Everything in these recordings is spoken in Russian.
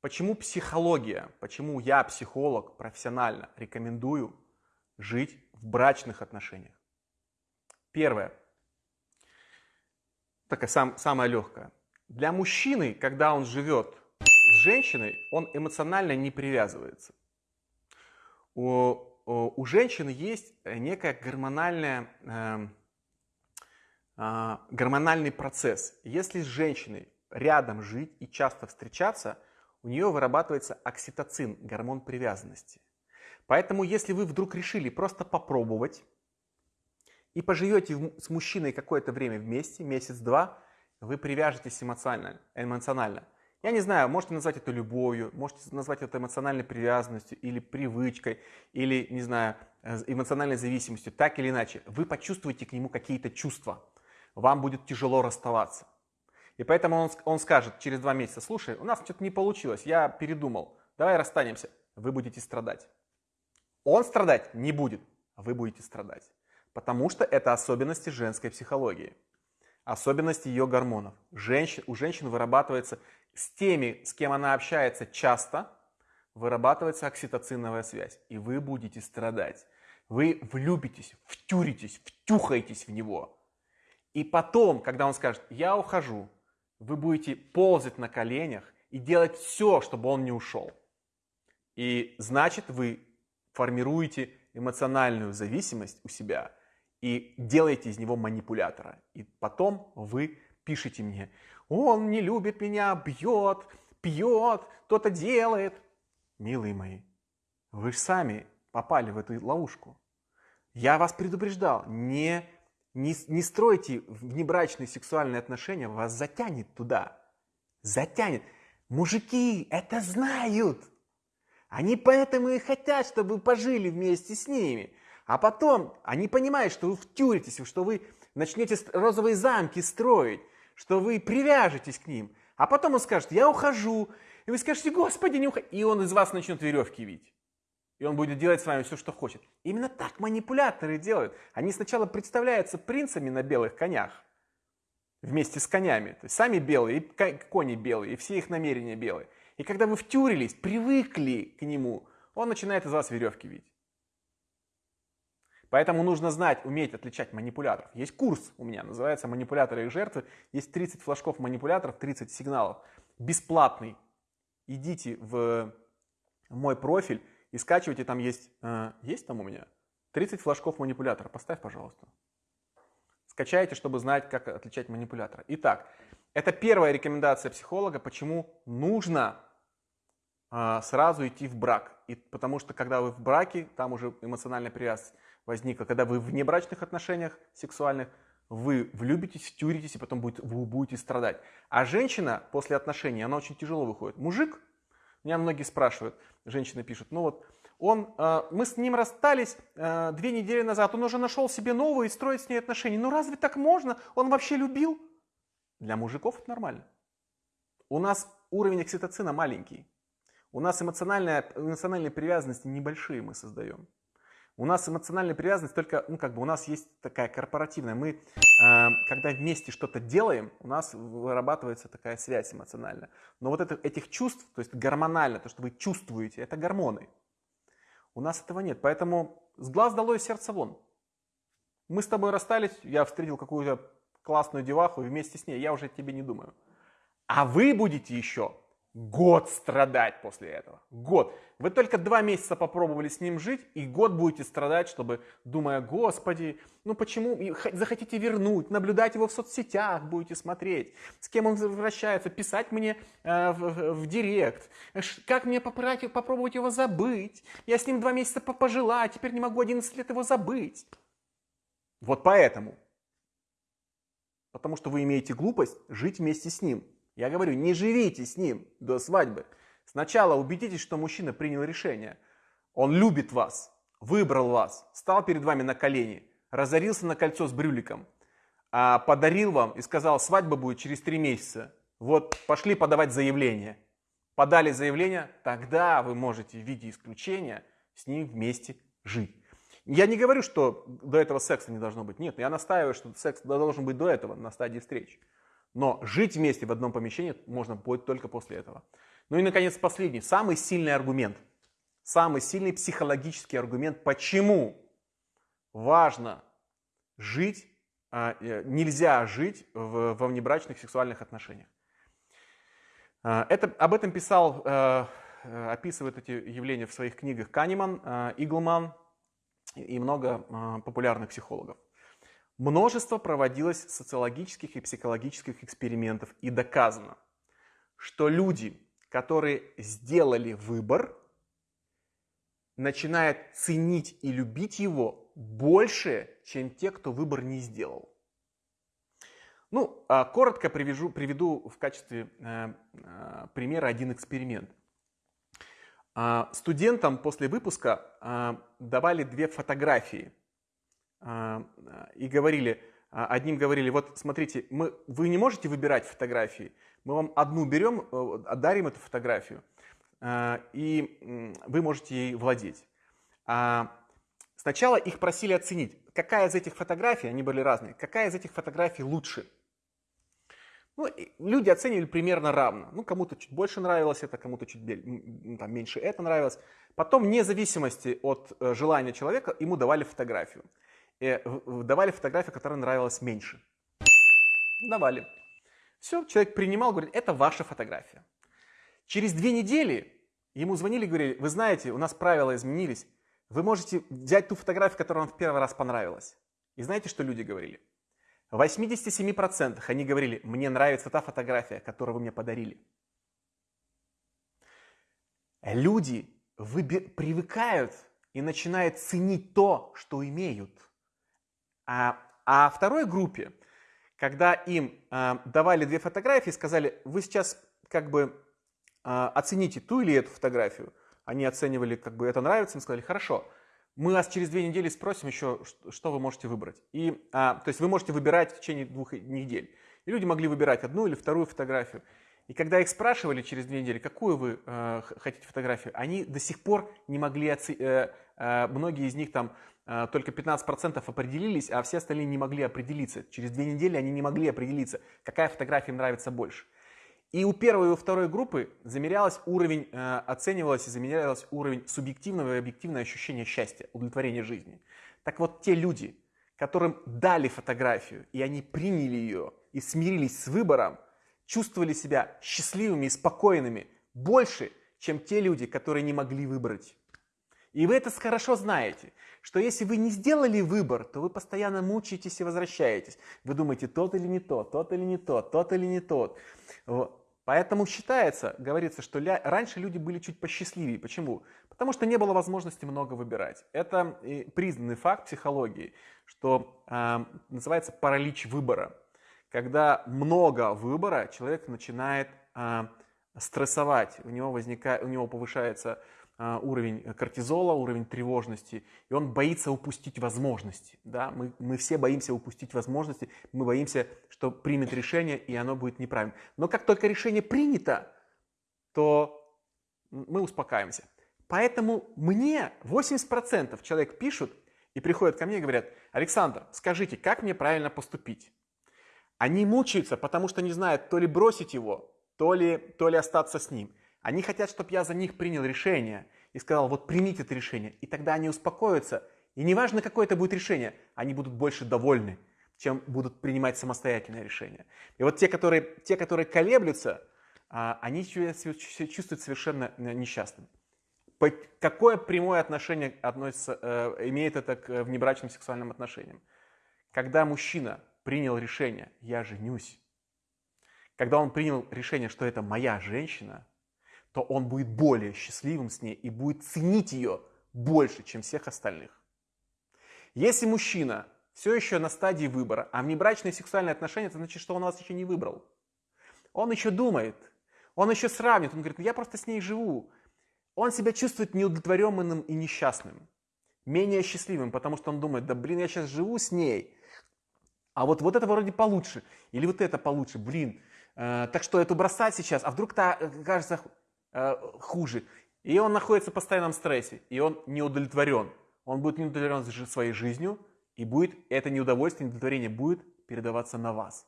Почему психология, почему я, психолог, профессионально рекомендую жить в брачных отношениях? Первое. Такая сам, самая легкая. Для мужчины, когда он живет с женщиной, он эмоционально не привязывается. У, у, женщины есть некая гормональная, э, э, гормональный процесс. Если с женщиной рядом жить и часто встречаться – у нее вырабатывается окситоцин, гормон привязанности. Поэтому, если вы вдруг решили просто попробовать и поживете с мужчиной какое-то время вместе, месяц-два, вы привяжетесь эмоционально, эмоционально. Я не знаю, можете назвать это любовью, можете назвать это эмоциональной привязанностью или привычкой, или, не знаю, э, эмоциональной зависимостью, так или иначе. Вы почувствуете к нему какие-то чувства. Вам будет тяжело расставаться. И поэтому он, он скажет через два месяца, слушай, у нас что-то не получилось, я передумал, давай расстанемся, вы будете страдать. Он страдать не будет, а вы будете страдать. Потому что это особенности женской психологии, особенности ее гормонов. Женщин, у женщин вырабатывается с теми, с кем она общается часто, вырабатывается окситоциновая связь, и вы будете страдать. Вы влюбитесь, втюритесь, втюхаетесь в него. И потом, когда он скажет, я ухожу, вы будете ползать на коленях и делать все, чтобы он не ушел. И значит, вы формируете эмоциональную зависимость у себя и делаете из него манипулятора. И потом вы пишете мне, он не любит меня, бьет, пьет, кто-то делает. Милые мои, вы же сами попали в эту ловушку. Я вас предупреждал, не не, не стройте внебрачные сексуальные отношения, вас затянет туда. Затянет. Мужики это знают. Они поэтому и хотят, чтобы вы пожили вместе с ними. А потом они понимают, что вы втюритесь, что вы начнете розовые замки строить, что вы привяжетесь к ним. А потом он скажет, я ухожу. И вы скажете, господи, не уходи. И он из вас начнет веревки видеть и он будет делать с вами все, что хочет. Именно так манипуляторы делают. Они сначала представляются принцами на белых конях, вместе с конями. То есть сами белые, и кони белые, и все их намерения белые. И когда вы втюрились, привыкли к нему, он начинает из вас веревки видеть. Поэтому нужно знать, уметь отличать манипуляторов. Есть курс у меня, называется «Манипуляторы и жертвы». Есть 30 флажков манипуляторов, 30 сигналов. Бесплатный. Идите в мой профиль, и скачивайте, там есть, э, есть там у меня? 30 флажков манипулятора, поставь, пожалуйста. Скачайте, чтобы знать, как отличать манипулятора. Итак, это первая рекомендация психолога, почему нужно э, сразу идти в брак. И потому что когда вы в браке, там уже эмоциональная привязанность возникла. Когда вы в внебрачных отношениях сексуальных, вы влюбитесь, втюритесь, и потом будет, вы будете страдать. А женщина после отношений, она очень тяжело выходит. Мужик меня многие спрашивают, женщины пишут, ну вот, он, э, мы с ним расстались э, две недели назад, он уже нашел себе новую и строит с ней отношения. Ну разве так можно? Он вообще любил? Для мужиков это нормально. У нас уровень окситоцина маленький. У нас эмоциональная, эмоциональные привязанности небольшие мы создаем. У нас эмоциональная привязанность только, ну как бы у нас есть такая корпоративная. Мы, э, когда вместе что-то делаем, у нас вырабатывается такая связь эмоциональная. Но вот это, этих чувств, то есть гормонально, то, что вы чувствуете, это гормоны. У нас этого нет. Поэтому с глаз долой сердце вон. Мы с тобой расстались, я встретил какую-то классную деваху и вместе с ней, я уже тебе не думаю. А вы будете еще год страдать после этого. Год. Вы только два месяца попробовали с ним жить, и год будете страдать, чтобы, думая, господи, ну почему, захотите вернуть, наблюдать его в соцсетях, будете смотреть, с кем он возвращается, писать мне э, в, в директ, как мне попробовать его забыть, я с ним два месяца пожила, а теперь не могу 11 лет его забыть. Вот поэтому. Потому что вы имеете глупость жить вместе с ним. Я говорю, не живите с ним до свадьбы. Сначала убедитесь, что мужчина принял решение. Он любит вас, выбрал вас, стал перед вами на колени, разорился на кольцо с брюликом, а подарил вам и сказал, свадьба будет через три месяца. Вот пошли подавать заявление. Подали заявление, тогда вы можете в виде исключения с ним вместе жить. Я не говорю, что до этого секса не должно быть. Нет, я настаиваю, что секс должен быть до этого, на стадии встречи. Но жить вместе в одном помещении можно будет только после этого. Ну и, наконец, последний, самый сильный аргумент. Самый сильный психологический аргумент, почему важно жить, а, э, нельзя жить в, во внебрачных сексуальных отношениях. А, это, об этом писал, э, э, описывает эти явления в своих книгах Канеман, Иглман и много популярных психологов. Множество проводилось социологических и психологических экспериментов и доказано, что люди, которые сделали выбор, начинают ценить и любить его больше, чем те, кто выбор не сделал. Ну, а, коротко привяжу, приведу в качестве э, э, примера один эксперимент. А, студентам после выпуска а, давали две фотографии и говорили, а, одним говорили, вот смотрите, мы, вы не можете выбирать фотографии, мы вам одну берем, э, дарим эту фотографию, а, и вы можете ей владеть. Сначала их просили оценить, какая из этих фотографий, они были разные, какая из этих фотографий лучше. Ну, люди оценивали примерно равно. Ну, кому-то чуть больше нравилось это, кому-то чуть там, меньше это нравилось. Потом, вне зависимости от э, желания человека, ему давали фотографию. Э, давали фотографию, которая нравилась меньше. Давали. Все, человек принимал, говорит, это ваша фотография. Через две недели ему звонили и говорили, вы знаете, у нас правила изменились, вы можете взять ту фотографию, которая вам в первый раз понравилась. И знаете, что люди говорили? В 87% они говорили, мне нравится та фотография, которую вы мне подарили. Люди привыкают и начинают ценить то, что имеют. А, а второй группе, когда им э, давали две фотографии, сказали, вы сейчас как бы э, оцените ту или эту фотографию. Они оценивали, как бы это нравится, им сказали, хорошо, мы вас через две недели спросим еще, что вы можете выбрать. И, а, то есть вы можете выбирать в течение двух недель. И люди могли выбирать одну или вторую фотографию. И когда их спрашивали через две недели, какую вы э, хотите фотографию, они до сих пор не могли, оце... э, э, многие из них там а, только 15% определились, а все остальные не могли определиться. Через две недели они не могли определиться, какая фотография им нравится больше. И у первой и у второй группы замерялось уровень, э, оценивалось и замерялось уровень субъективного и объективного ощущения счастья, удовлетворения жизни. Так вот, те люди, которым дали фотографию, и они приняли ее и смирились с выбором, чувствовали себя счастливыми и спокойными больше, чем те люди, которые не могли выбрать. И вы это хорошо знаете, что если вы не сделали выбор, то вы постоянно мучаетесь и возвращаетесь. Вы думаете, тот или не тот, тот или не тот, тот или не тот. Поэтому считается, говорится, что раньше люди были чуть посчастливее. Почему? Потому что не было возможности много выбирать. Это признанный факт психологии, что э, называется паралич выбора. Когда много выбора, человек начинает э, стрессовать, у него, возникает, у него повышается уровень кортизола, уровень тревожности, и он боится упустить возможности. Да? Мы, мы все боимся упустить возможности, мы боимся, что примет решение, и оно будет неправильным. Но как только решение принято, то мы успокаиваемся. Поэтому мне 80% человек пишут и приходят ко мне и говорят, Александр, скажите, как мне правильно поступить? Они мучаются, потому что не знают, то ли бросить его, то ли, то ли остаться с ним. Они хотят, чтобы я за них принял решение и сказал, вот примите это решение. И тогда они успокоятся. И неважно, какое это будет решение, они будут больше довольны, чем будут принимать самостоятельное решение. И вот те, которые, те, которые колеблются, а, они чувствуют совершенно э, несчастными. Какое прямое отношение относится, э, имеет это к внебрачным сексуальным отношениям? Когда мужчина принял решение «я женюсь», когда он принял решение, что это моя женщина, то он будет более счастливым с ней и будет ценить ее больше, чем всех остальных. Если мужчина все еще на стадии выбора, а внебрачные сексуальные отношения, это значит, что он вас еще не выбрал. Он еще думает, он еще сравнит, он говорит, «Ну, я просто с ней живу. Он себя чувствует неудовлетворенным и несчастным, менее счастливым, потому что он думает, да блин, я сейчас живу с ней, а вот, вот это вроде получше, или вот это получше, блин, э, так что эту бросать сейчас, а вдруг та э, кажется Э, хуже. И он находится в постоянном стрессе, и он не удовлетворен. Он будет не удовлетворен своей жизнью, и будет это неудовольствие, неудовлетворение будет передаваться на вас.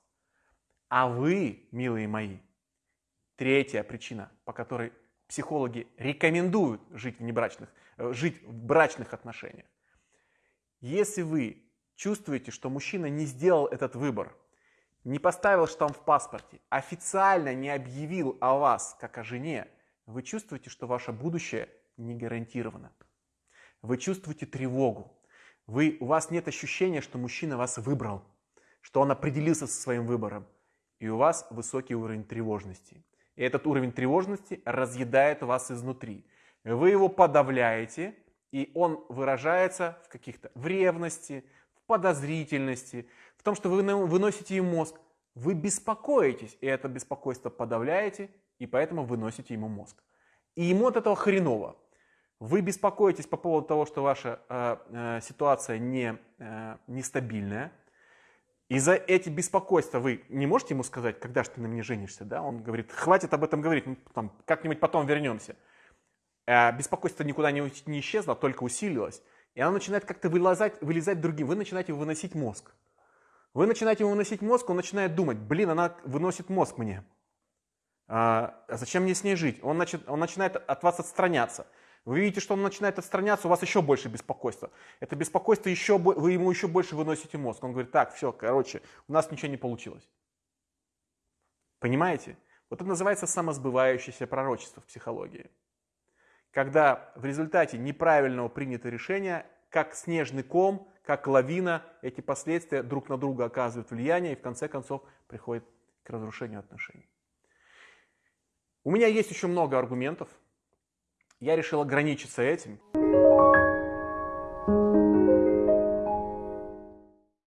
А вы, милые мои, третья причина, по которой психологи рекомендуют жить в небрачных, э, жить в брачных отношениях. Если вы чувствуете, что мужчина не сделал этот выбор, не поставил штамп в паспорте, официально не объявил о вас как о жене, вы чувствуете, что ваше будущее не гарантировано. Вы чувствуете тревогу. Вы, у вас нет ощущения, что мужчина вас выбрал, что он определился со своим выбором. И у вас высокий уровень тревожности. И этот уровень тревожности разъедает вас изнутри. Вы его подавляете, и он выражается в каких-то в ревности, в подозрительности, в том, что вы выносите ему мозг. Вы беспокоитесь, и это беспокойство подавляете, и поэтому выносите ему мозг. И ему от этого хреново. Вы беспокоитесь по поводу того, что ваша э, э, ситуация не, э, нестабильная. И за эти беспокойства вы не можете ему сказать, когда же ты на мне женишься, да? Он говорит, хватит об этом говорить, там, как-нибудь потом вернемся. Э, беспокойство никуда не, не исчезло, только усилилось. И оно начинает как-то вылазать, вылезать другим. Вы начинаете выносить мозг. Вы начинаете ему выносить мозг, он начинает думать, блин, она выносит мозг мне. А, а зачем мне с ней жить? Он, начи, он начинает от вас отстраняться. Вы видите, что он начинает отстраняться, у вас еще больше беспокойства. Это беспокойство еще, вы ему еще больше выносите мозг. Он говорит, так, все, короче, у нас ничего не получилось. Понимаете? Вот это называется самосбывающееся пророчество в психологии. Когда в результате неправильного принятого решения, как снежный ком, как лавина, эти последствия друг на друга оказывают влияние и в конце концов приходит к разрушению отношений. У меня есть еще много аргументов. Я решил ограничиться этим.